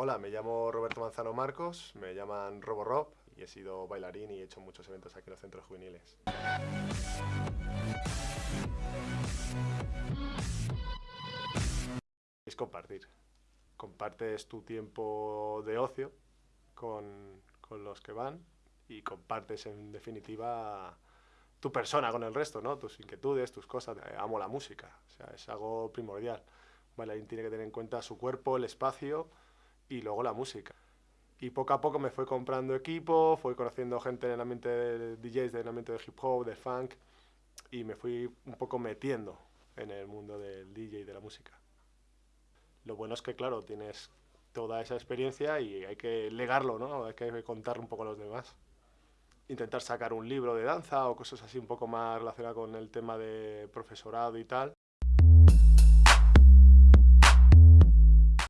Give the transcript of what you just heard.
Hola, me llamo Roberto Manzano Marcos, me llaman RoboRob y he sido bailarín y he hecho muchos eventos aquí en los centros juveniles. Es compartir. Compartes tu tiempo de ocio con, con los que van y compartes en definitiva tu persona con el resto, ¿no? Tus inquietudes, tus cosas. Amo la música, o sea, es algo primordial. Bailarín tiene que tener en cuenta su cuerpo, el espacio y luego la música. Y poco a poco me fui comprando equipo, fui conociendo gente en el ambiente de DJs, en ambiente de hip hop, de funk, y me fui un poco metiendo en el mundo del DJ y de la música. Lo bueno es que, claro, tienes toda esa experiencia y hay que legarlo, ¿no? Hay que contarlo un poco a los demás intentar sacar un libro de danza o cosas así un poco más relacionadas con el tema de profesorado y tal,